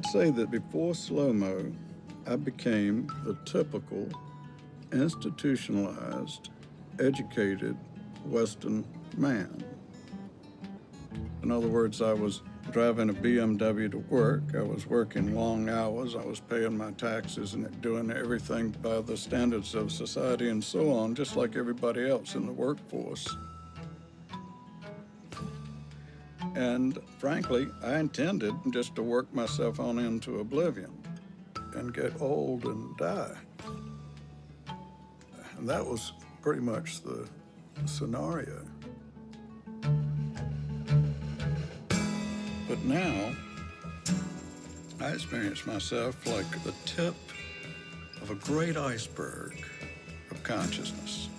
I'd say that before slow-mo, I became the typical institutionalized, educated Western man. In other words, I was driving a BMW to work. I was working long hours. I was paying my taxes and doing everything by the standards of society and so on, just like everybody else in the workforce. And frankly, I intended just to work myself on into oblivion and get old and die. And that was pretty much the scenario. But now, I experience myself like the tip of a great iceberg of consciousness.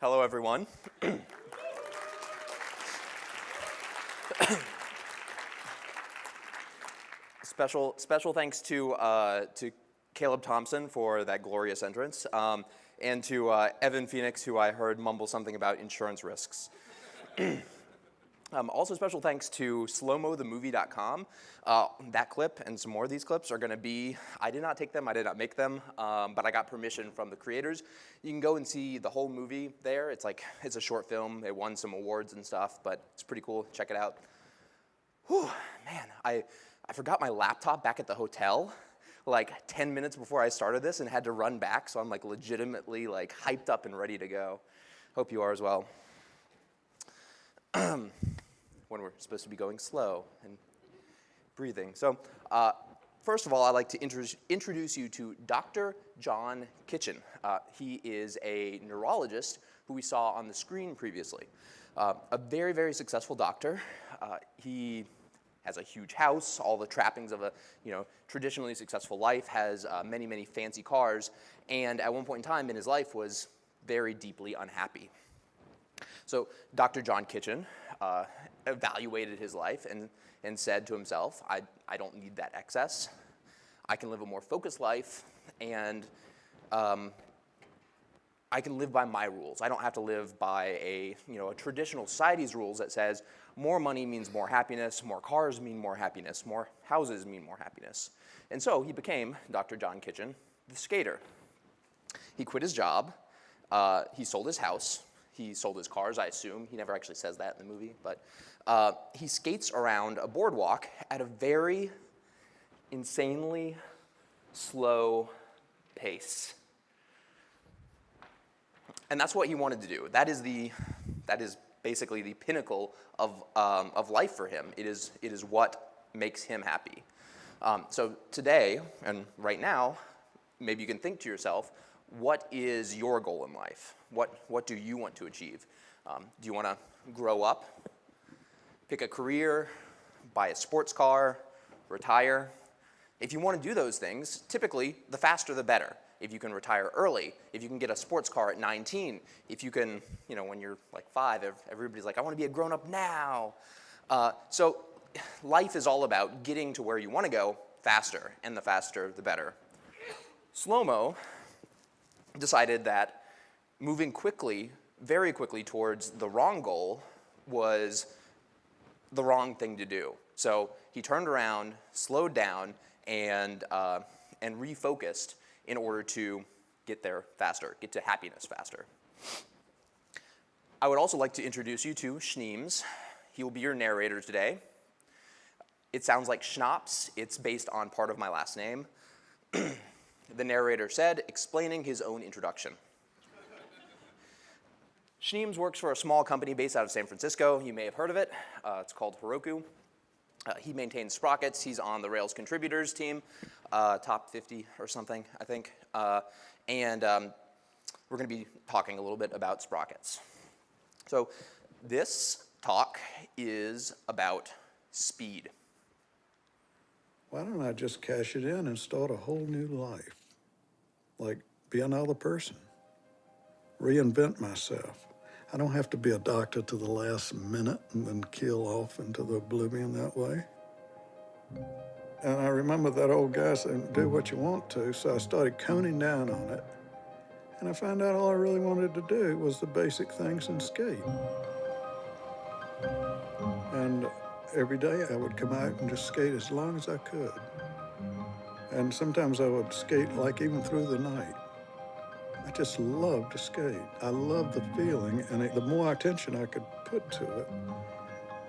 Hello, everyone. special, special thanks to, uh, to Caleb Thompson for that glorious entrance, um, and to uh, Evan Phoenix, who I heard mumble something about insurance risks. Um, also special thanks to slowmothemovie.com. Uh, that clip and some more of these clips are gonna be, I did not take them, I did not make them, um, but I got permission from the creators. You can go and see the whole movie there. It's like, it's a short film. It won some awards and stuff, but it's pretty cool. Check it out. Whew, man, I, I forgot my laptop back at the hotel like 10 minutes before I started this and had to run back, so I'm like legitimately like hyped up and ready to go. Hope you are as well. when we're supposed to be going slow and breathing. So uh, first of all, I'd like to introduce you to Dr. John Kitchen. Uh, he is a neurologist who we saw on the screen previously. Uh, a very, very successful doctor. Uh, he has a huge house, all the trappings of a you know, traditionally successful life, has uh, many, many fancy cars, and at one point in time in his life was very deeply unhappy. So Dr. John Kitchen uh, evaluated his life and, and said to himself, I, I don't need that excess. I can live a more focused life and um, I can live by my rules. I don't have to live by a, you know, a traditional society's rules that says more money means more happiness, more cars mean more happiness, more houses mean more happiness. And so he became, Dr. John Kitchen, the skater. He quit his job, uh, he sold his house, he sold his cars, I assume. He never actually says that in the movie, but uh, he skates around a boardwalk at a very insanely slow pace. And that's what he wanted to do. That is the, that is basically the pinnacle of, um, of life for him. It is, it is what makes him happy. Um, so today, and right now, maybe you can think to yourself, what is your goal in life? What, what do you want to achieve? Um, do you want to grow up, pick a career, buy a sports car, retire? If you want to do those things, typically the faster the better if you can retire early, if you can get a sports car at 19, if you can, you know, when you're like five, everybody's like, I want to be a grown up now. Uh, so life is all about getting to where you want to go faster, and the faster, the better. Slow-mo decided that moving quickly, very quickly towards the wrong goal was the wrong thing to do. So he turned around, slowed down, and, uh, and refocused in order to get there faster, get to happiness faster. I would also like to introduce you to Schneems. He will be your narrator today. It sounds like schnapps. It's based on part of my last name. the narrator said, explaining his own introduction. Schneems works for a small company based out of San Francisco. You may have heard of it. Uh, it's called Heroku. Uh, he maintains sprockets. He's on the Rails contributors team, uh, top 50 or something, I think. Uh, and um, we're going to be talking a little bit about sprockets. So this talk is about speed. Why don't I just cash it in and start a whole new life? Like be another person, reinvent myself. I don't have to be a doctor to the last minute and then kill off into the oblivion that way. And I remember that old guy saying, do what you want to. So I started coning down on it. And I found out all I really wanted to do was the basic things and skate. And every day I would come out and just skate as long as I could. And sometimes I would skate like even through the night. I just loved to skate. I loved the feeling, and it, the more attention I could put to it,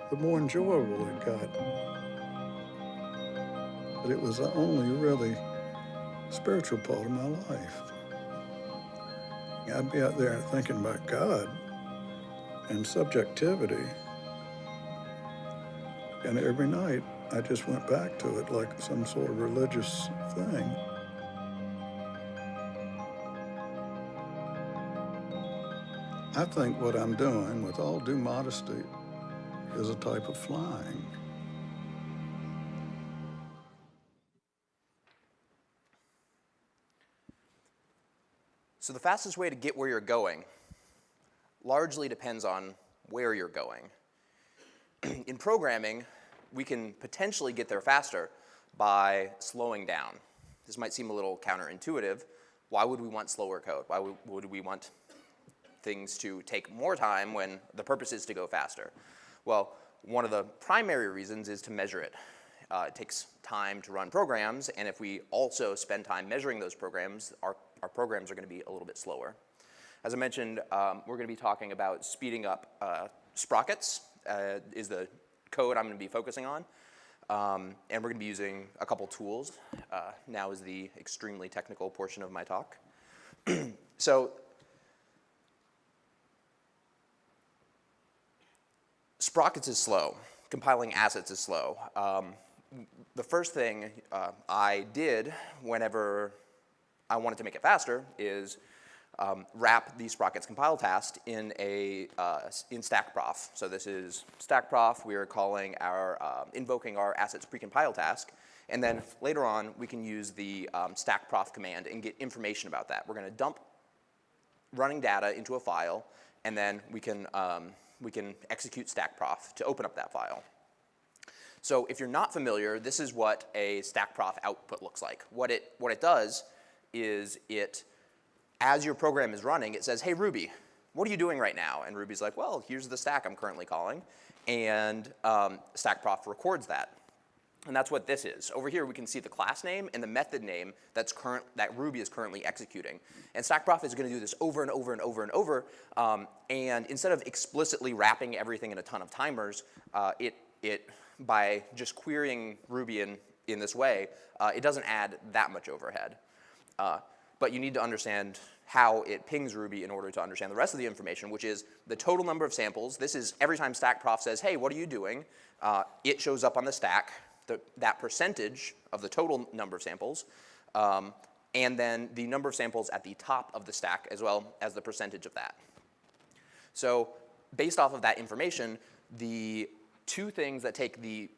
the more enjoyable it got. But it was the only really spiritual part of my life. I'd be out there thinking about God and subjectivity. And every night, I just went back to it like some sort of religious thing. I think what I'm doing, with all due modesty, is a type of flying. So the fastest way to get where you're going largely depends on where you're going. In programming, we can potentially get there faster by slowing down. This might seem a little counterintuitive. Why would we want slower code? Why would, we want things to take more time when the purpose is to go faster? Well, one of the primary reasons is to measure it. Uh, it takes time to run programs, and if we also spend time measuring those programs, our, our programs are going to be a little bit slower. As I mentioned, um, we're going to be talking about speeding up uh, sprockets uh, is the code I'm to be focusing on. Um, and we're going to be using a couple tools. Uh, now is the extremely technical portion of my talk. so sprockets is slow. Compiling assets is slow. Um, the first thing uh, I did whenever I wanted to make it faster is um, wrap the sprockets compile task in a uh, in stackprof. So this is stackprof. We are calling our uh, invoking our assets precompile task, and then later on we can use the um, stackprof command and get information about that. We're going to dump running data into a file, and then we can um, we can execute stackprof to open up that file. So if you're not familiar, this is what a stackprof output looks like. What it, what it does is it, as your program is running, it says, hey Ruby, what are you doing right now? And Ruby's like, well, here's the stack I'm currently calling. And um, stackprof records that. And that's what this is. Over here, we can see the class name and the method name that's current, that Ruby is currently executing. And stackprof is going to do this over and over and over and over. Um, and instead of explicitly wrapping everything in a ton of timers, uh, it, it, by just querying Ruby in, in this way, uh, it doesn't add that much overhead. Uh, but you need to understand how it pings Ruby in order to understand the rest of the information, which is the total number of samples. This is every time stackprof says, hey, what are you doing? Uh, it shows up on the stack the, that percentage of the total number of samples, um, and then the number of samples at the top of the stack as well as the percentage of that. So based off of that information, the two things that take the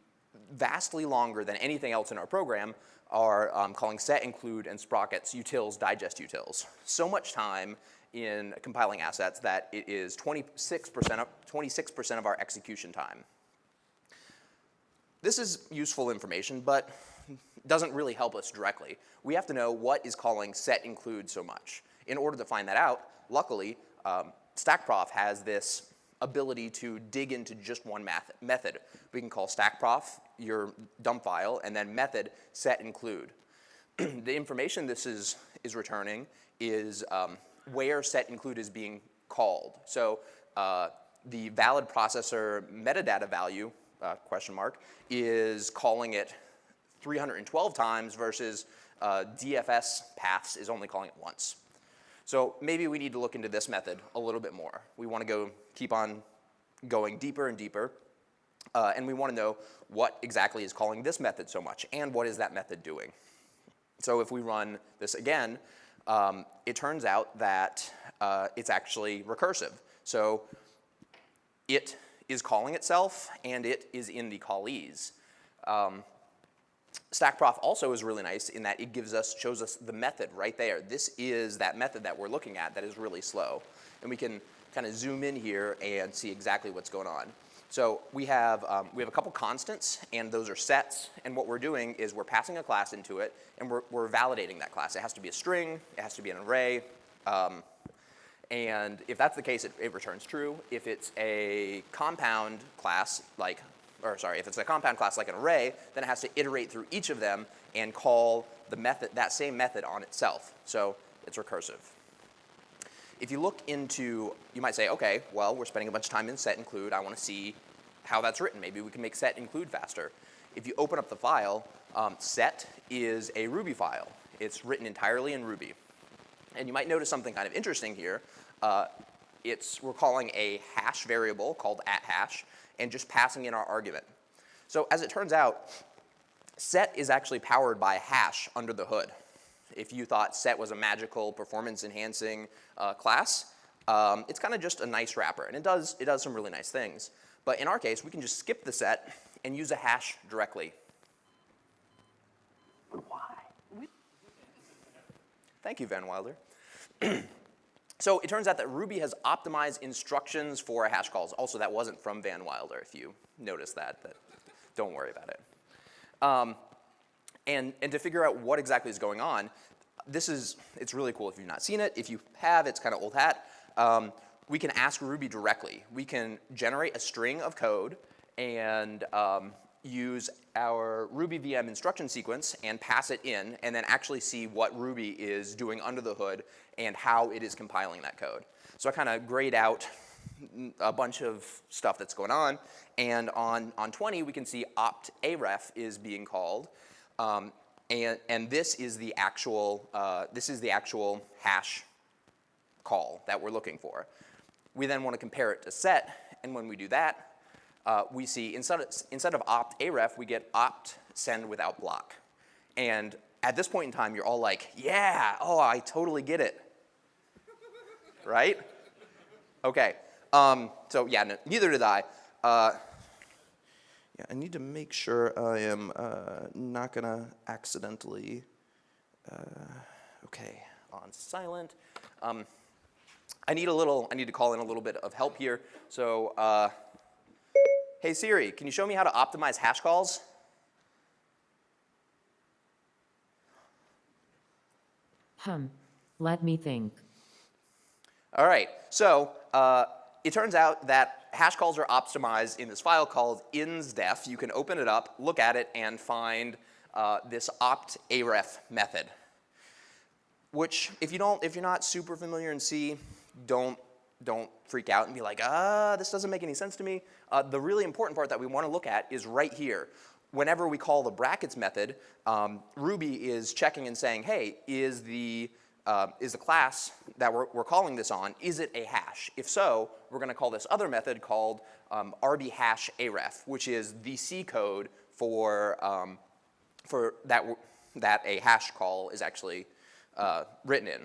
vastly longer than anything else in our program are um, calling set include and sprockets utils digest utils. So much time in compiling assets that it is 26% of, 26% of our execution time. This is useful information, but doesn't really help us directly. We have to know what is calling set include so much. In order to find that out, luckily, um, StackProf has this ability to dig into just one method. We can call StackProf, your dump file, and then method set include. the information this is, is returning is um, where set include is being called. So uh, the valid processor metadata value uh, question mark, is calling it 312 times versus uh, DFS paths is only calling it once. So maybe we need to look into this method a little bit more. We want to go keep on going deeper and deeper. Uh, and we want to know what exactly is calling this method so much and what is that method doing. So if we run this again, um, it turns out that uh, it's actually recursive. So it is calling itself, and it is in the callees. Um, StackProf also is really nice in that it gives us, shows us the method right there. This is that method that we're looking at that is really slow. And we can kind of zoom in here and see exactly what's going on. So we have, um, we have a couple constants, and those are sets, and what we're doing is we're passing a class into it, and we're, we're validating that class. It has to be a string, it has to be an array, um, and if that's the case, it, it returns true. If it's a compound class, like, or sorry, if it's a compound class like an array, then it has to iterate through each of them and call the method, that same method on itself. So it's recursive. If you look into, you might say, okay, well, we're spending a bunch of time in set include. I want to see how that's written. Maybe we can make set include faster. If you open up the file, um, set is a Ruby file. It's written entirely in Ruby. And you might notice something kind of interesting here. Uh, it's, we're calling a hash variable called at hash and just passing in our argument. So as it turns out, set is actually powered by hash under the hood if you thought set was a magical performance enhancing uh, class, um, it's kind of just a nice wrapper. And it does, it does some really nice things. But in our case, we can just skip the set and use a hash directly. Why? Thank you, Van Wilder. so it turns out that Ruby has optimized instructions for hash calls. Also, that wasn't from Van Wilder, if you noticed that. that don't worry about it. Um, and, and to figure out what exactly is going on, this is, it's really cool if you've not seen it. If you have, it's kind of old hat. Um, we can ask Ruby directly. We can generate a string of code and um, use our Ruby VM instruction sequence and pass it in and then actually see what Ruby is doing under the hood and how it is compiling that code. So I kind of grayed out a bunch of stuff that's going on and on, on 20 we can see opt aref is being called um, and, and this is the actual, uh, this is the actual hash call that we're looking for. We then want to compare it to set, and when we do that, uh, we see instead of, instead of opt aref, we get opt send without block. And at this point in time, you're all like, yeah, oh, I totally get it. right? Okay. Um, so yeah, no, neither did I. Uh, yeah, I need to make sure I am uh, not gonna accidentally, uh, okay, on silent. Um, I need a little, I need to call in a little bit of help here. So, uh, hey Siri, can you show me how to optimize hash calls? Hmm, let me think. All right, so uh, it turns out that hash calls are optimized in this file called insdef. You can open it up, look at it, and find uh, this opt aref method. Which, if you don't, if you're not super familiar in C, don't don't freak out and be like, ah, this doesn't make any sense to me. Uh, the really important part that we want to look at is right here. Whenever we call the brackets method, um, Ruby is checking and saying, hey, is the uh, is the class that we're, we're, calling this on, is it a hash? If so, we're going to call this other method called um, rb hash aref, which is the C code for, um, for that, that a hash call is actually uh, written in.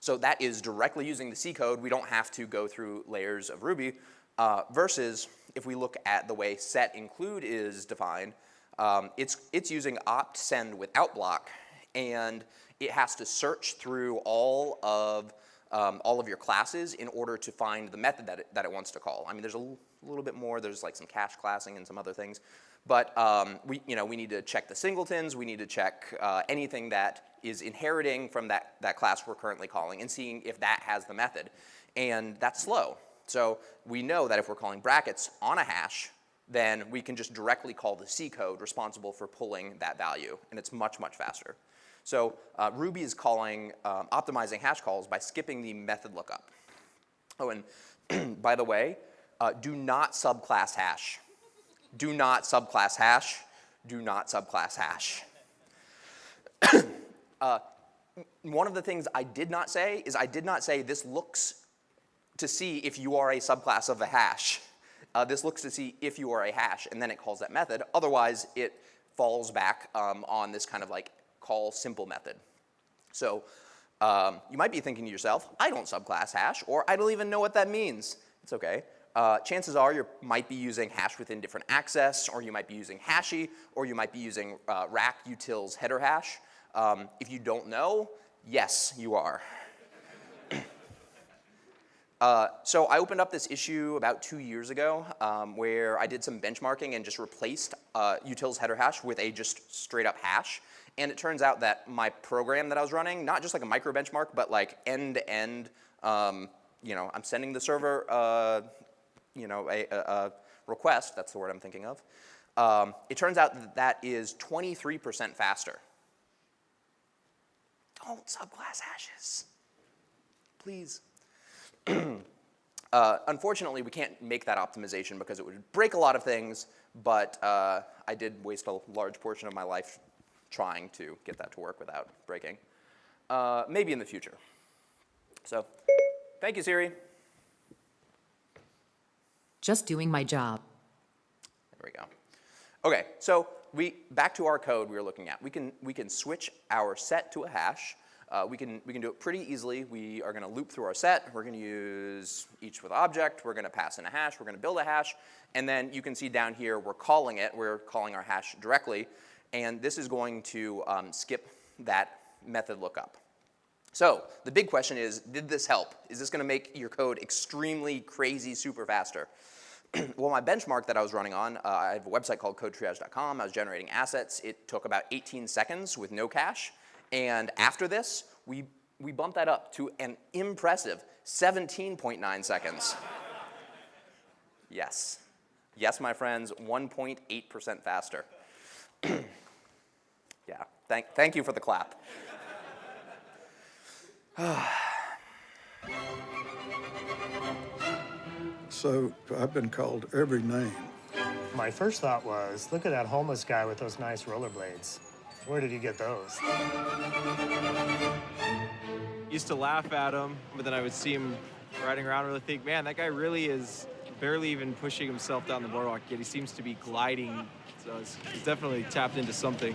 So that is directly using the C code. We don't have to go through layers of Ruby uh, versus if we look at the way set include is defined, um, it's, it's using opt send without block and it has to search through all of um, all of your classes in order to find the method that it, that it wants to call. I mean, there's a little bit more. There's like some cache classing and some other things. But um, we, you know, we need to check the singletons. We need to check uh, anything that is inheriting from that, that class we're currently calling and seeing if that has the method. And that's slow. So we know that if we're calling brackets on a hash, then we can just directly call the C code responsible for pulling that value. And it's much, much faster. So uh, Ruby is calling, um, optimizing hash calls by skipping the method lookup. Oh, and by the way, uh, do not subclass hash. Do not subclass hash. Do not subclass hash. uh, one of the things I did not say is I did not say this looks to see if you are a subclass of a hash. Uh, this looks to see if you are a hash, and then it calls that method. Otherwise, it falls back um, on this kind of like call simple method. So um, you might be thinking to yourself, I don't subclass hash, or I don't even know what that means. It's okay. Uh, chances are you might be using hash with indifferent access, or you might be using Hashie, or you might be using uh, rack utils header hash. Um, if you don't know, yes, you are. Uh, so I opened up this issue about two years ago um, where I did some benchmarking and just replaced uh, utils header hash with a just straight up hash. And it turns out that my program that I was running, not just like a micro benchmark, but like end to end, um, you know, I'm sending the server, uh, you know, a, a, a, request, that's the word I'm thinking of. Um, it turns out that that is 23% faster. Don't subclass hashes, please. uh, unfortunately, we can't make that optimization because it would break a lot of things, but uh, I did waste a large portion of my life trying to get that to work without breaking. Uh, maybe in the future. So, thank you, Siri. Just doing my job. There we go. Okay, so we, back to our code we were looking at. We can, we can switch our set to a hash. Uh, we, can, we can do it pretty easily. We are going to loop through our set. We're going to use each with object. We're going to pass in a hash. We're going to build a hash. And then you can see down here we're calling it. We're calling our hash directly. And this is going to um, skip that method lookup. So the big question is, did this help? Is this going to make your code extremely crazy super faster? well, my benchmark that I was running on, uh, I have a website called codetriage.com. I was generating assets. It took about 18 seconds with no cache. And after this, we, we bumped that up to an impressive 17.9 seconds. yes. Yes, my friends, 1.8% faster. yeah, thank, thank you for the clap. So I've been called every name. My first thought was, look at that homeless guy with those nice rollerblades. Where did he get those? Used to laugh at him, but then I would see him riding around and really think, man, that guy really is barely even pushing himself down the boardwalk, yet he seems to be gliding. So he's, he's definitely tapped into something.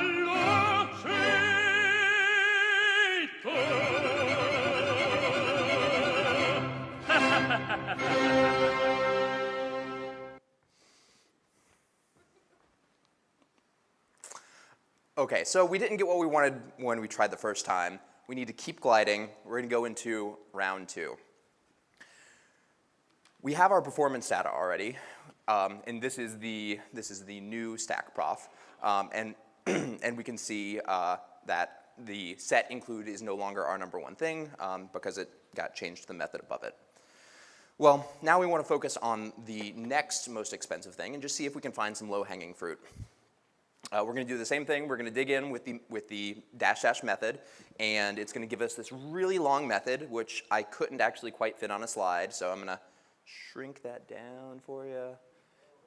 Okay, so we didn't get what we wanted when we tried the first time. We need to keep gliding. We're going to go into round two. We have our performance data already, um, and this is the this is the new stack prof, um, and and we can see uh, that the set include is no longer our number one thing um, because it got changed to the method above it. Well, now we want to focus on the next most expensive thing and just see if we can find some low-hanging fruit. Uh, we're going to do the same thing. We're going to dig in with the, with the dash dash method, and it's going to give us this really long method, which I couldn't actually quite fit on a slide, so I'm going to shrink that down for you.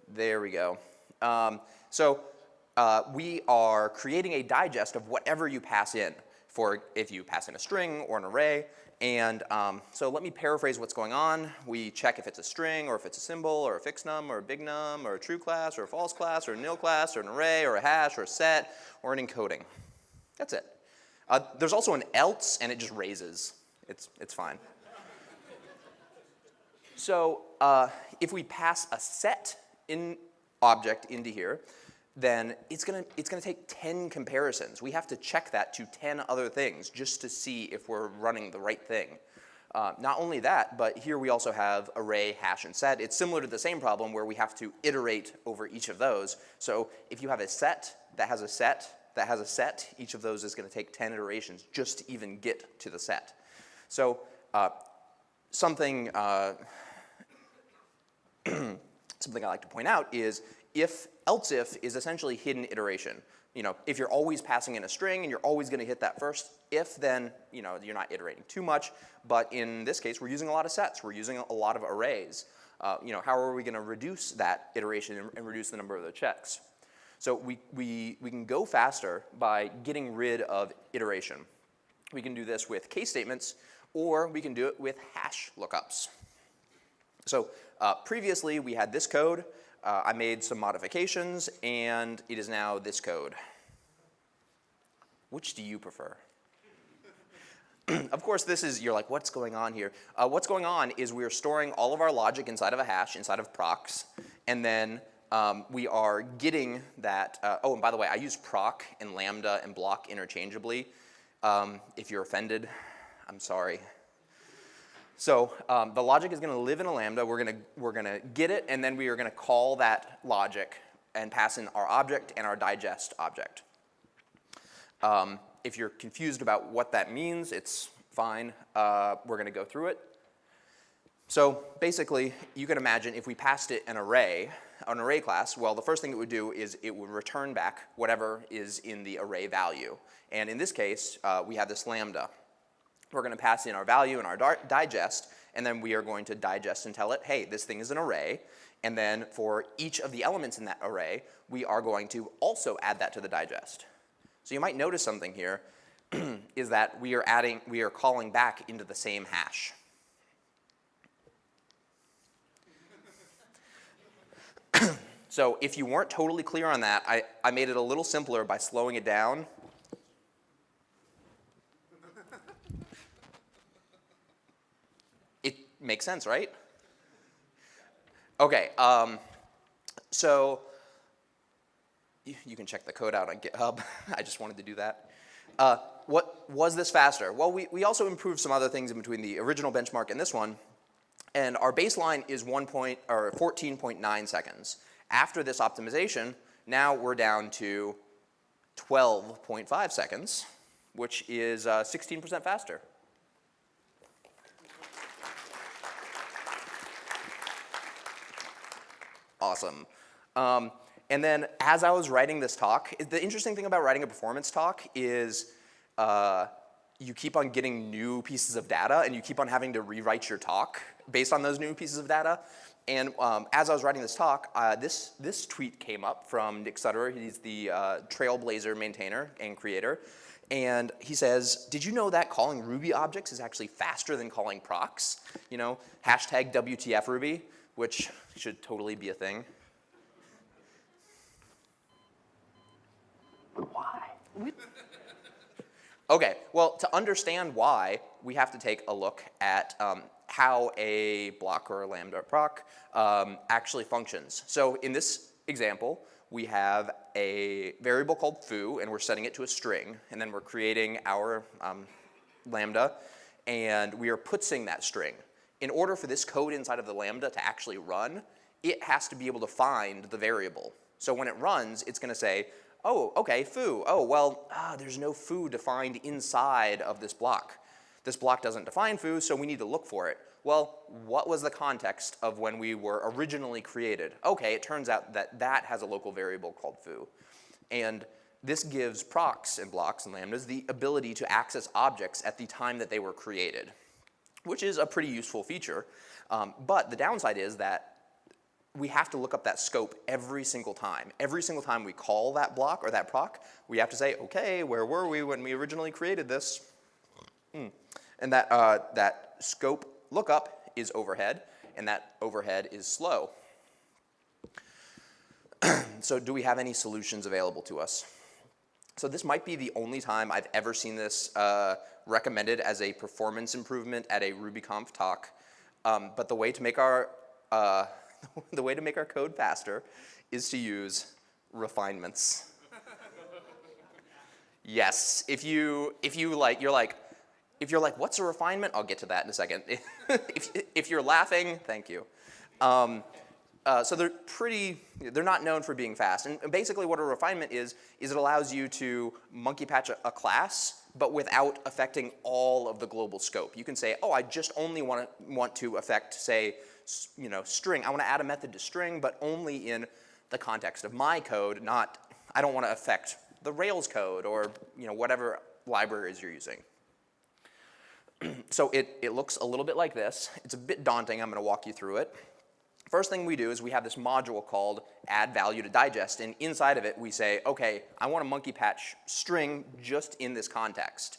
There we go. Um, so uh, we are creating a digest of whatever you pass in for if you pass in a string or an array. And um, so let me paraphrase what's going on. We check if it's a string or if it's a symbol or a fixnum or a bignum or a true class or a false class or a nil class or an array or a hash or a set or an encoding. That's it. Uh, there's also an else and it just raises. It's, it's fine. so uh, if we pass a set in object into here, then it's gonna, it's gonna take 10 comparisons. We have to check that to 10 other things just to see if we're running the right thing. Uh, not only that, but here we also have array, hash, and set. It's similar to the same problem where we have to iterate over each of those. So if you have a set that has a set that has a set, each of those is gonna take 10 iterations just to even get to the set. So uh, something, uh, something I like to point out is if else if is essentially hidden iteration. You know, if you're always passing in a string and you're always gonna hit that first if, then you know, you're not iterating too much. But in this case, we're using a lot of sets. We're using a lot of arrays. Uh, you know, how are we gonna reduce that iteration and, and reduce the number of the checks? So we, we, we can go faster by getting rid of iteration. We can do this with case statements, or we can do it with hash lookups. So uh, previously we had this code. Uh, I made some modifications, and it is now this code. Which do you prefer? of course, this is, you're like, what's going on here? Uh, what's going on is we are storing all of our logic inside of a hash, inside of procs, and then um, we are getting that, uh, oh, and by the way, I use proc and lambda and block interchangeably. Um, if you're offended, I'm sorry. So um, the logic is gonna live in a lambda, we're gonna, we're gonna get it, and then we are gonna call that logic and pass in our object and our digest object. Um, if you're confused about what that means, it's fine. Uh, we're going to go through it. So basically, you can imagine if we passed it an array, an array class, well, the first thing it would do is it would return back whatever is in the array value. And in this case, uh, we have this lambda. We're going to pass in our value and our digest, and then we are going to digest and tell it, hey, this thing is an array. And then for each of the elements in that array, we are going to also add that to the digest. So you might notice something here is that we are adding, we are calling back into the same hash. so if you weren't totally clear on that, I, I made it a little simpler by slowing it down. It makes sense, right? Okay, um, so you, you can check the code out on GitHub. I just wanted to do that. Uh, what was this faster? Well, we, we also improved some other things in between the original benchmark and this one. And our baseline is 1 point, or 14.9 seconds. After this optimization, now we're down to 12.5 seconds, which is 16% uh, faster. Awesome. Um, and then as I was writing this talk, the interesting thing about writing a performance talk is uh, you keep on getting new pieces of data and you keep on having to rewrite your talk based on those new pieces of data. And um, as I was writing this talk, uh, this, this tweet came up from Nick Sutterer. He's the uh, Trailblazer maintainer and creator. And he says, did you know that calling Ruby objects is actually faster than calling procs? You know, hashtag WTF Ruby, which should totally be a thing. Why? Okay, well, to understand why, we have to take a look at um, how a block or a lambda proc um, actually functions. So in this example, we have a variable called foo, and we're setting it to a string, and then we're creating our um, lambda, and we are putsing that string. In order for this code inside of the lambda to actually run, it has to be able to find the variable. So when it runs, it's going to say, oh, okay, foo. Oh, well, ah, there's no foo defined inside of this block. This block doesn't define foo, so we need to look for it. Well, what was the context of when we were originally created? Okay, it turns out that that has a local variable called foo. And this gives procs and blocks and lambdas the ability to access objects at the time that they were created, which is a pretty useful feature. Um, but the downside is that we have to look up that scope every single time. Every single time we call that block or that proc, we have to say, okay, where were we when we originally created this? Hmm. And that, uh, that scope lookup is overhead, and that overhead is slow. so do we have any solutions available to us? So this might be the only time I've ever seen this uh, recommended as a performance improvement at a RubyConf talk. Um, but the way to make our uh, the way to make our code faster is to use refinements. yes, if you, if you like, you're like, if you're like, what's a refinement? I'll get to that in a second. if, if you're laughing, thank you. Um, uh, so they're pretty, they're not known for being fast. And basically what a refinement is, is it allows you to monkey patch a, a, class, but without affecting all of the global scope. You can say, oh, I just only want to, want to affect, say, you know, string. I want to add a method to string, but only in the context of my code, not, I don't want to affect the Rails code or, you know, whatever libraries you're using. so it, it looks a little bit like this. It's a bit daunting. I'm going to walk you through it. First thing we do is we have this module called add value to digest, and inside of it we say, okay, I want a monkey patch string just in this context.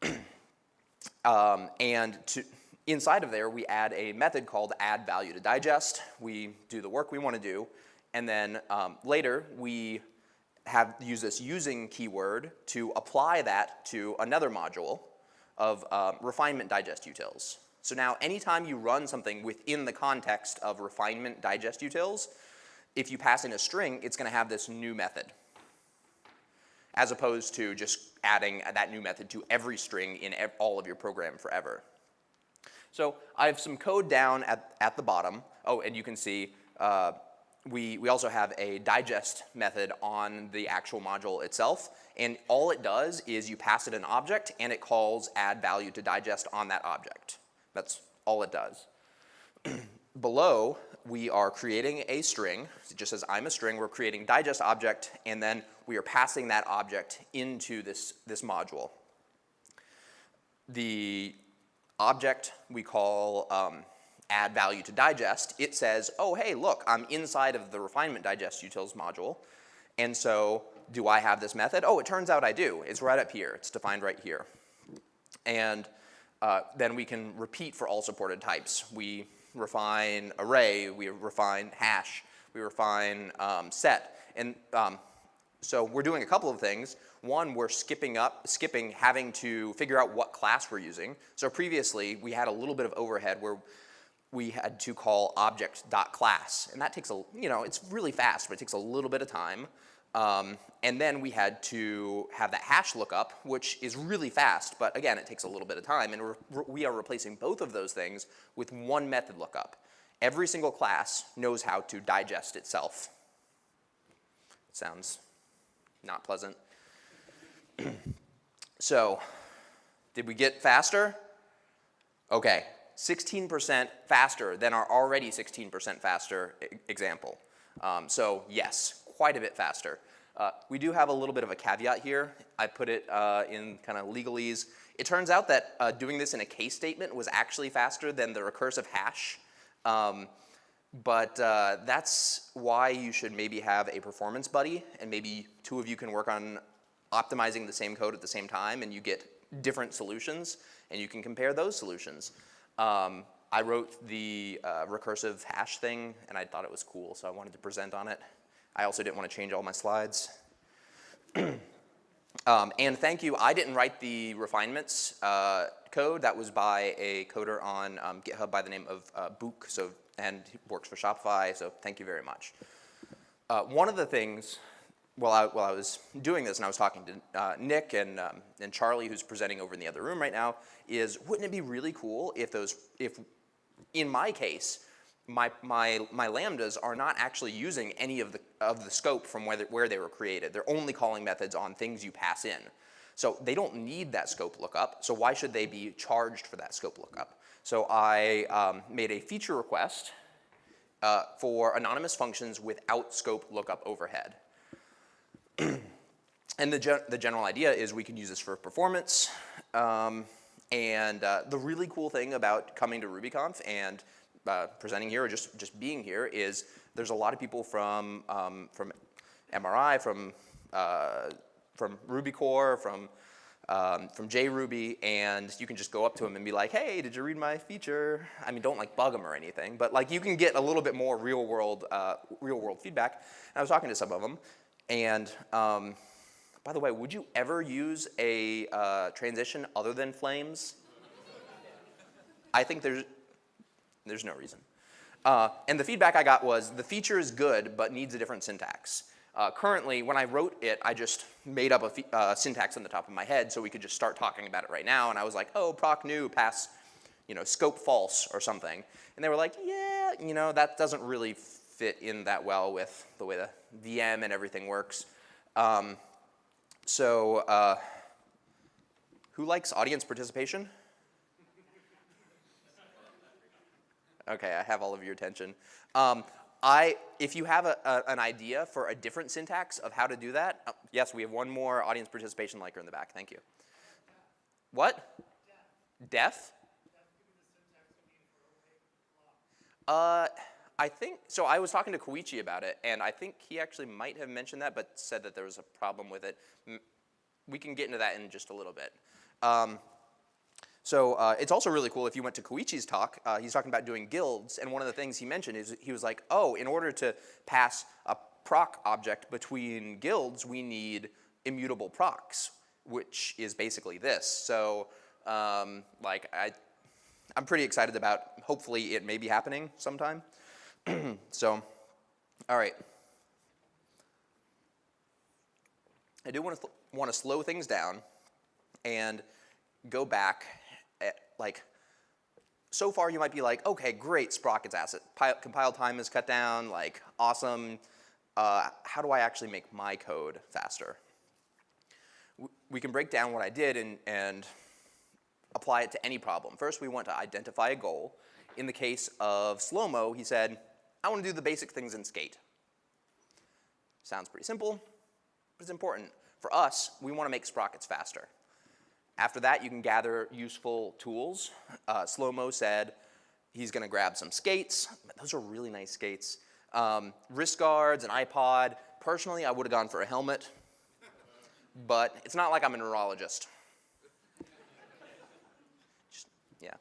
um, and to, Inside of there, we add a method called add value to digest. We do the work we want to do. And then um, later, we have use this using keyword to apply that to another module of uh, refinement digest utils. So now anytime you run something within the context of refinement digest utils, if you pass in a string, it's gonna have this new method as opposed to just adding that new method to every string in ev all of your program forever. So I have some code down at, at the bottom. Oh, and you can see uh, we, we also have a digest method on the actual module itself. And all it does is you pass it an object and it calls add value to digest on that object. That's all it does. Below, we are creating a string. It just says I'm a string. We're creating digest object and then we are passing that object into this, this module. The object we call um, add value to digest, it says, oh, hey, look, I'm inside of the refinement digest utils module. And so do I have this method? Oh, it turns out I do. It's right up here. It's defined right here. And uh, then we can repeat for all supported types. We refine array, we refine hash, we refine um, set. And um, so we're doing a couple of things. One, we're skipping up, skipping having to figure out what class we're using. So previously, we had a little bit of overhead where we had to call object.class. And that takes a, you know, it's really fast, but it takes a little bit of time. Um, and then we had to have that hash lookup, which is really fast, but again, it takes a little bit of time. And we are replacing both of those things with one method lookup. Every single class knows how to digest itself. Sounds not pleasant. so, did we get faster? Okay, 16% faster than our already 16% faster example. Um, so yes, quite a bit faster. Uh, we do have a little bit of a caveat here. I put it uh, in kind of legalese. It turns out that uh, doing this in a case statement was actually faster than the recursive hash. Um, but uh, that's why you should maybe have a performance buddy and maybe two of you can work on optimizing the same code at the same time and you get different solutions and you can compare those solutions. Um, I wrote the uh, recursive hash thing and I thought it was cool so I wanted to present on it. I also didn't want to change all my slides. um, and thank you, I didn't write the refinements uh, code. That was by a coder on um, GitHub by the name of uh, Book, so, and works for Shopify, so thank you very much. Uh, one of the things, while I, while I was doing this and I was talking to uh, Nick and, um, and Charlie, who's presenting over in the other room right now, is wouldn't it be really cool if those, if in my case, my, my, my lambdas are not actually using any of the, of the scope from where, where they were created. They're only calling methods on things you pass in. So they don't need that scope lookup, so why should they be charged for that scope lookup? So I um, made a feature request uh, for anonymous functions without scope lookup overhead. and the, gen the general idea is we can use this for performance. Um, and uh, the really cool thing about coming to RubyConf and uh, presenting here or just, just being here is there's a lot of people from, um, from MRI, from, uh, from Ruby Core, from, um, from JRuby, and you can just go up to them and be like, hey, did you read my feature? I mean, don't like bug them or anything, but like you can get a little bit more real world, uh, real world feedback. And I was talking to some of them, and um, by the way, would you ever use a uh, transition other than flames? I think there's, there's no reason. Uh, and the feedback I got was the feature is good, but needs a different syntax. Uh, currently, when I wrote it, I just made up a uh, syntax on the top of my head so we could just start talking about it right now. And I was like, oh, proc new, pass, you know, scope false or something. And they were like, yeah, you know, that doesn't really fit in that well with the way the VM and everything works. Um, so, uh, who likes audience participation? Okay, I have all of your attention. Um, I, if you have a, a, an idea for a different syntax of how to do that, uh, yes, we have one more audience participation liker in the back. Thank you. What? Deaf? Uh, I think, so I was talking to Koichi about it, and I think he actually might have mentioned that, but said that there was a problem with it. We can get into that in just a little bit. Um, so uh, it's also really cool if you went to Koichi's talk, uh, he's talking about doing guilds, and one of the things he mentioned is he was like, oh, in order to pass a proc object between guilds, we need immutable procs, which is basically this. So Um, like I, I'm pretty excited about. Hopefully, it may be happening sometime. so, all right. I do want to want to slow things down and go back like so far you might be like, okay, great, Sprocket's asset. Pi- compile time is cut down, like awesome. Uh, how do I actually make my code faster? We can break down what I did and, and apply it to any problem. First, we want to identify a goal. In the case of slow-mo, he said, I want to do the basic things in skate. Sounds pretty simple, but it's important. For us, we want to make sprockets faster. After that, you can gather useful tools. Uh, Slow-mo said he's going to grab some skates. Those are really nice skates. Um, wrist guards, an iPod. Personally, I would have gone for a helmet, but it's not like I'm a neurologist. Just- yeah.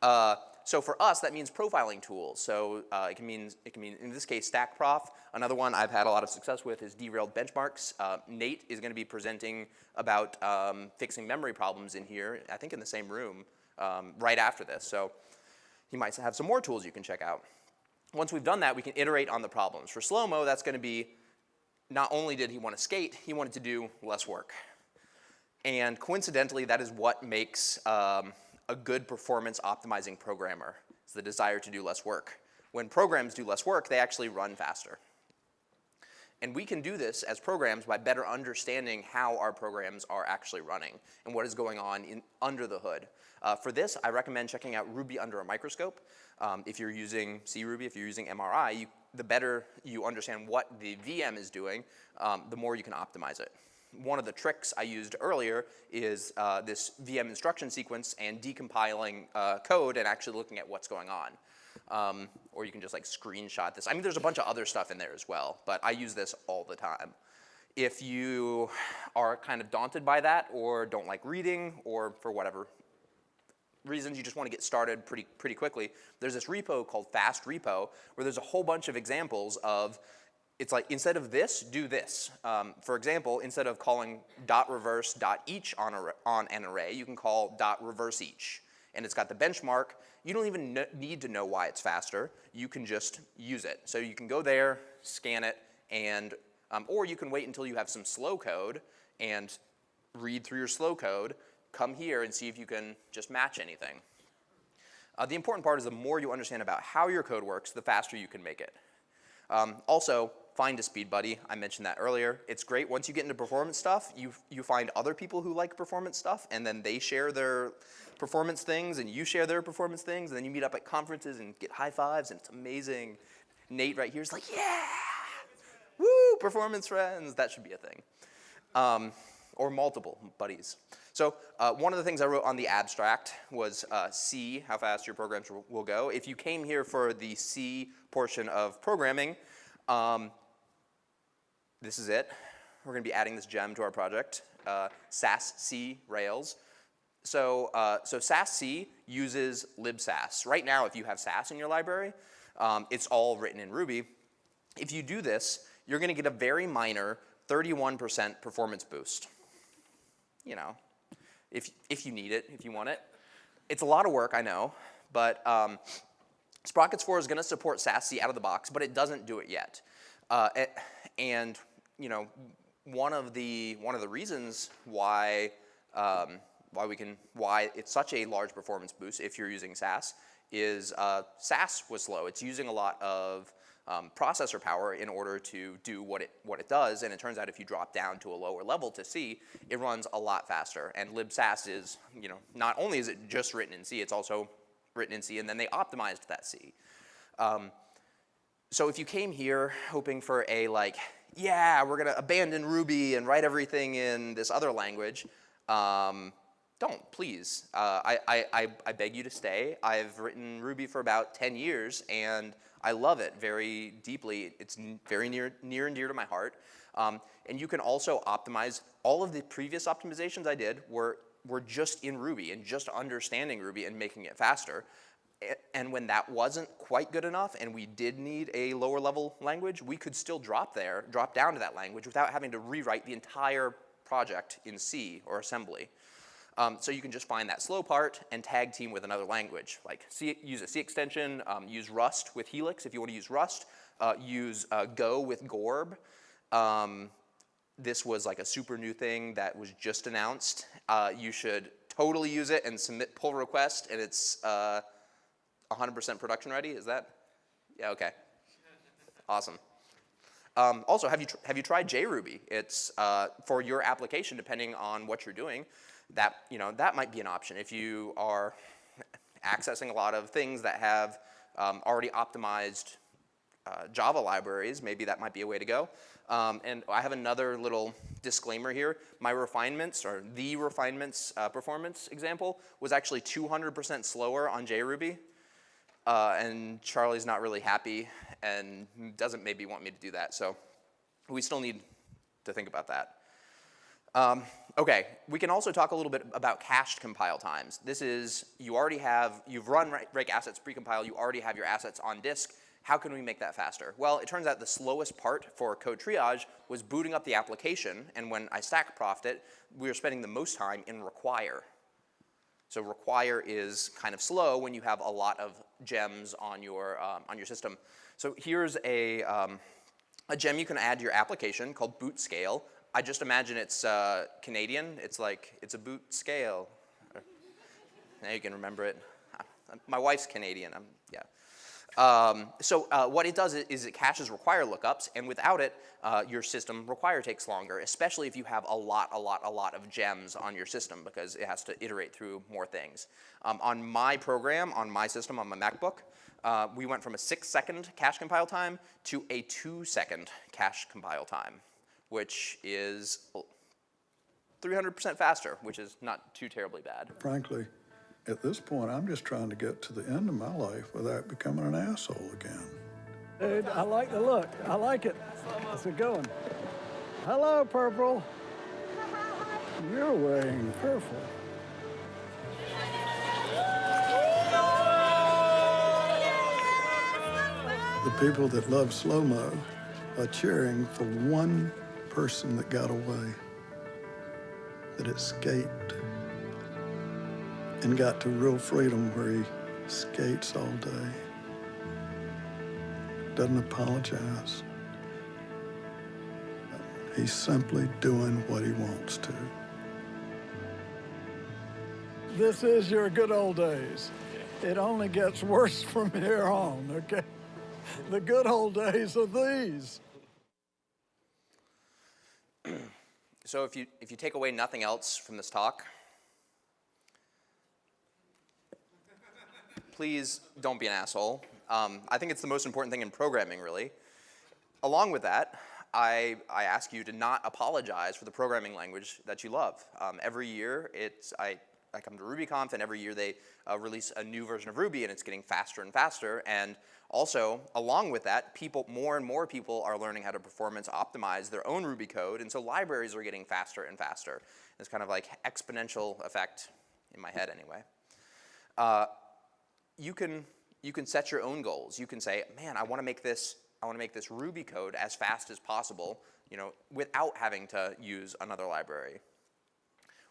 Uh, so for us, that means profiling tools. So uh, it can mean it can mean in this case StackProf. Another one I've had a lot of success with is derailed benchmarks. Uh, Nate is going to be presenting about um, fixing memory problems in here. I think in the same room um, right after this. So he might have some more tools you can check out. Once we've done that, we can iterate on the problems. For slow-mo, that's going to be not only did he want to skate, he wanted to do less work. And coincidentally, that is what makes um, a good performance optimizing programmer. It's the desire to do less work. When programs do less work, they actually run faster. And we can do this as programs by better understanding how our programs are actually running and what is going on in, under the hood. Uh, for this, I recommend checking out Ruby under a microscope. Um, if you're using C Ruby, if you're using MRI, you, the better you understand what the VM is doing, um, the more you can optimize it. One of the tricks I used earlier is uh, this VM instruction sequence and decompiling uh, code and actually looking at what's going on. Um, or you can just like screenshot this. I mean, there's a bunch of other stuff in there as well, but I use this all the time. If you are kind of daunted by that or don't like reading or for whatever reasons you just want to get started pretty, pretty quickly, there's this repo called Fast Ruby where there's a whole bunch of examples of it's like instead of this, do this. Um, for example, instead of calling dot reverse dot each on, a, on an array, you can call dot reverse each. And it's got the benchmark. You don't even need to know why it's faster. You can just use it. So you can go there, scan it, and um, or you can wait until you have some slow code and read through your slow code, come here and see if you can just match anything. Uh, the important part is the more you understand about how your code works, the faster you can make it. Um, also, find a speed buddy. I mentioned that earlier. It's great once you get into performance stuff, you, you find other people who like performance stuff, and then they share their performance things, and you share their performance things, and then you meet up at conferences and get high fives, and it's amazing. Nate right here is like, yeah, woo, performance friends. That should be a thing. Um, or multiple buddies. So uh, one of the things I wrote on the abstract was uh, C, how fast your programs will, will go. If you came here for the C portion of programming, um, this is it. We're going to be adding this gem to our project, uh, SassC Rails. So, uh, so SassC uses libsass. Right now, if you have Sass in your library, um, it's all written in Ruby. If you do this, you're going to get a very minor 31% performance boost. You know, if, if you need it, if you want it. It's a lot of work, I know, but um, Sprockets 4 is going to support SassC out of the box, but it doesn't do it yet. Uh, it, and you know, one of the one of the reasons why um, why we can why it's such a large performance boost if you're using Sass is uh, Sass was slow. It's using a lot of um, processor power in order to do what it what it does, and it turns out if you drop down to a lower level to C, it runs a lot faster. And libsass is you know not only is it just written in C, it's also written in C, and then they optimized that C. Um, so if you came here hoping for a like, yeah, we're gonna abandon Ruby and write everything in this other language, um, don't, please. Uh, I, I, I, I beg you to stay. I've written Ruby for about 10 years and I love it very deeply. It's very near, near and dear to my heart. Um, and you can also optimize, all of the previous optimizations I did were, were just in Ruby and just understanding Ruby and making it faster. And when that wasn't quite good enough and we did need a lower level language, we could still drop there, drop down to that language without having to rewrite the entire project in C or assembly. Um, so you can just find that slow part and tag team with another language. Like C, use a C extension, um, use Rust with Helix if you want to use Rust, uh, use uh, Go with Gorb. Um, this was like a super new thing that was just announced. Uh, you should totally use it and submit pull request and it's 100% uh, production ready, is that? Yeah, okay. Awesome. Um, also, have you, have you tried JRuby? It's uh, for your application, depending on what you're doing, that, you know, that might be an option. If you are accessing a lot of things that have um, already optimized uh, Java libraries, maybe that might be a way to go. Um, and I have another little disclaimer here. My refinements, or the refinements uh, performance example, was actually 200% slower on JRuby. Uh, and Charlie's not really happy and doesn't maybe want me to do that. So we still need to think about that. Um, okay, we can also talk a little bit about cached compile times. This is, you already have, you've run rake assets precompile, you already have your assets on disk. How can we make that faster? Well, it turns out the slowest part for code triage was booting up the application, and when I stack profed it, we were spending the most time in require. So require is kind of slow when you have a lot of gems on your, um, on your system. So here's a, um, a gem you can add to your application called boot scale. I just imagine it's uh, Canadian. It's like, it's a boot scale. Now you can remember it. My wife's Canadian, I'm, yeah. Um, so uh, what it does is, it caches require lookups, and without it, uh, your system require takes longer, especially if you have a lot, a lot, a lot of gems on your system because it has to iterate through more things. Um, on my program, on my system, on my MacBook, uh, we went from a six second cache compile time to a two second cache compile time, which is 300% faster, which is not too terribly bad. Frankly, at this point, I'm just trying to get to the end of my life without becoming an asshole again. Dude, I like the look. I like it. How's it going? Hello, Purple. You're wearing purple. The people that love slow-mo are cheering for one person that got away, that escaped and got to real freedom where he skates all day, doesn't apologize. He's simply doing what he wants to. This is your good old days. It only gets worse from here on, okay? The good old days are these. So if you, if you take away nothing else from this talk, please don't be an asshole. Um, I think it's the most important thing in programming, really. Along with that, I, I ask you to not apologize for the programming language that you love. Um, every year, it's, I, I come to RubyConf, and every year they uh, release a new version of Ruby, and it's getting faster and faster. And also, along with that, people, more and more people are learning how to performance optimize their own Ruby code, and so libraries are getting faster and faster. It's kind of like exponential effect in my head, anyway. Uh, you can, you can set your own goals. You can say, man, I want to make this, I want to make this Ruby code as fast as possible, you know, without having to use another library.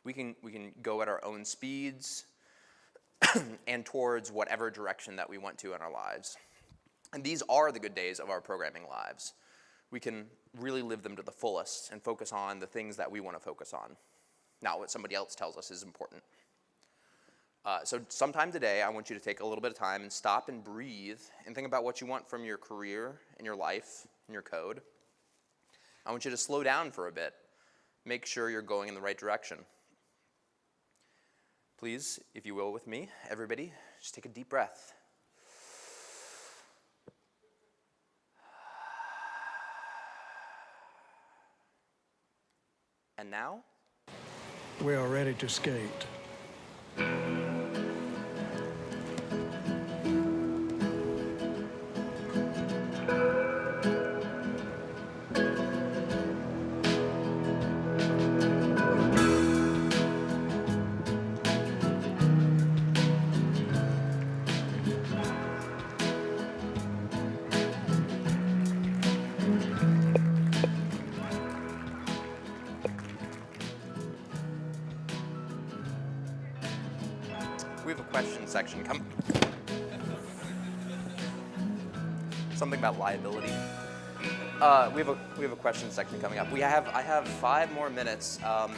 We can, we can go at our own speeds and towards whatever direction that we want to in our lives. And these are the good days of our programming lives. We can really live them to the fullest and focus on the things that we want to focus on, not what somebody else tells us is important. Uh, so sometime today, I want you to take a little bit of time and stop and breathe and think about what you want from your career and your life and your code. I want you to slow down for a bit. Make sure you're going in the right direction. Please, if you will with me, everybody, just take a deep breath. And now? We are ready to skate. We have a we have a question section coming up. We have I have five more minutes. Um,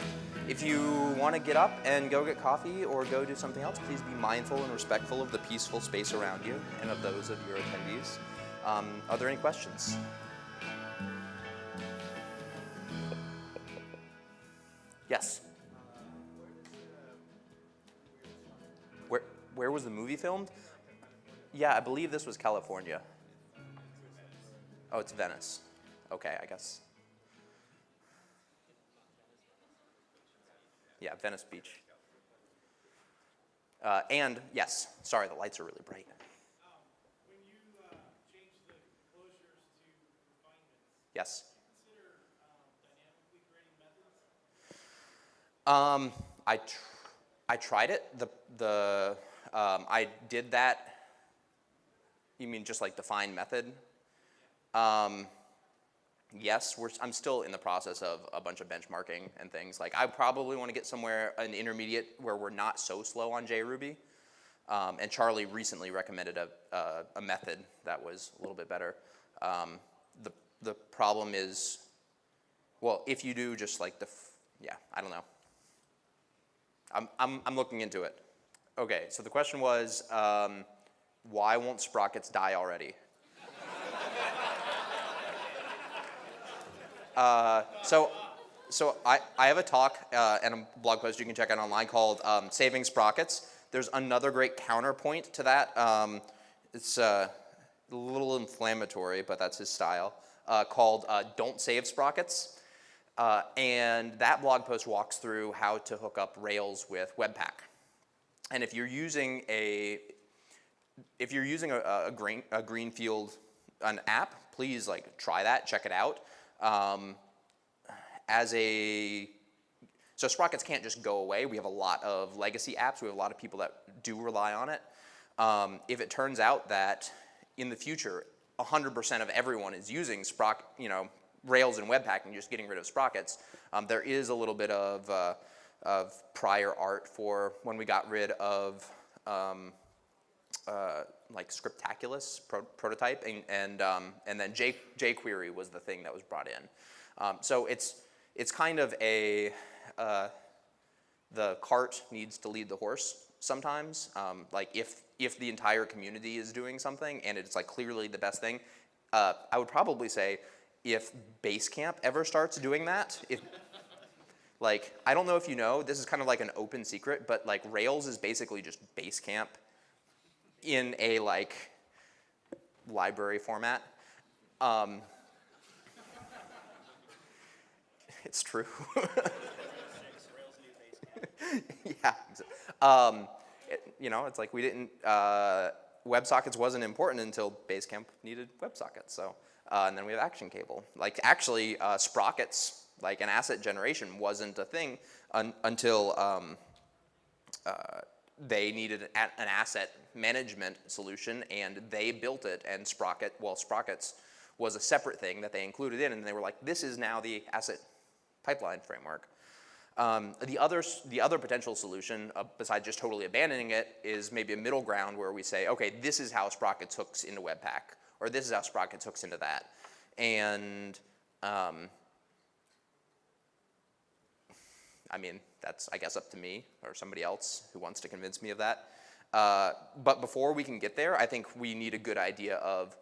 if you want to get up and go get coffee or go do something else, please be mindful and respectful of the peaceful space around you and of those of your attendees. Um, are there any questions? Yes. Where where was the movie filmed? Yeah, I believe this was California. Oh, it's Venice. Okay, I guess. Yeah, Venice Beach. Uh, and yes, sorry, the lights are really bright. Yes. Um, I, tr- I tried it. The, the, um, I did that. You mean just like define method? Um, yes, we're, I'm still in the process of a bunch of benchmarking and things. Like I probably want to get somewhere an intermediate where we're not so slow on JRuby. Um, and Charlie recently recommended a, a, a method that was a little bit better. Um, the, the problem is, well, if you do just like the, yeah, I don't know. I'm, I'm, I'm looking into it. Okay, so the question was, um, why won't sprockets die already? Uh, so, so I, I have a talk uh, and a blog post you can check out online called um, Saving Sprockets. There's another great counterpoint to that. Um, it's uh, a little inflammatory, but that's his style, uh, called uh, Don't Save Sprockets. Uh, and that blog post walks through how to hook up Rails with Webpack. And if you're using a, if you're using a, a, green, a Greenfield, an app, please like try that, check it out. Um, as a, so Sprockets can't just go away. We have a lot of legacy apps. We have a lot of people that do rely on it. Um, if it turns out that in the future, 100% of everyone is using Sprock, you know, Rails and Webpack and just getting rid of Sprockets, um, there is a little bit of, uh, of prior art for when we got rid of um, uh, like Scriptaculous pro prototype, and and, um, and then J jQuery was the thing that was brought in. Um, so it's it's kind of a uh, the cart needs to lead the horse sometimes. Um, like if if the entire community is doing something and it's like clearly the best thing, uh, I would probably say if Basecamp ever starts doing that, if like I don't know if you know, this is kind of like an open secret, but like Rails is basically just Basecamp in a like library format. Um, it's true. yeah. Um, it, you know, it's like we didn't, uh, WebSockets wasn't important until Basecamp needed WebSockets. So, uh, and then we have Action Cable. Like actually, uh, Sprockets, like an asset generation wasn't a thing un until um, uh, they needed an, asset management solution and they built it and Sprocket, well, Sprockets was a separate thing that they included in and they were like, this is now the asset pipeline framework. Um, the, other, the other potential solution, uh, besides just totally abandoning it, is maybe a middle ground where we say, okay, this is how Sprockets hooks into Webpack, or this is how Sprockets hooks into that. And um, I mean, that's, I guess, up to me or somebody else who wants to convince me of that. Uh, but before we can get there, I think we need a good idea of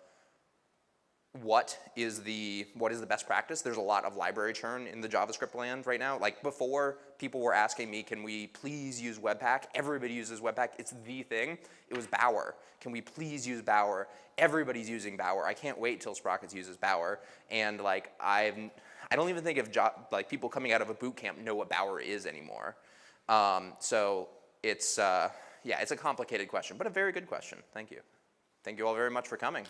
what is the what is the best practice. There's a lot of library churn in the JavaScript land right now. Like before, people were asking me, can we please use Webpack? Everybody uses Webpack. It's the thing. It was Bower. Can we please use Bower? Everybody's using Bower. I can't wait till Sprockets uses Bower. And like I've I don't even think if like people coming out of a boot camp know what Bower is anymore. Um, so it's uh, yeah, it's a complicated question, but a very good question. Thank you. Thank you all very much for coming.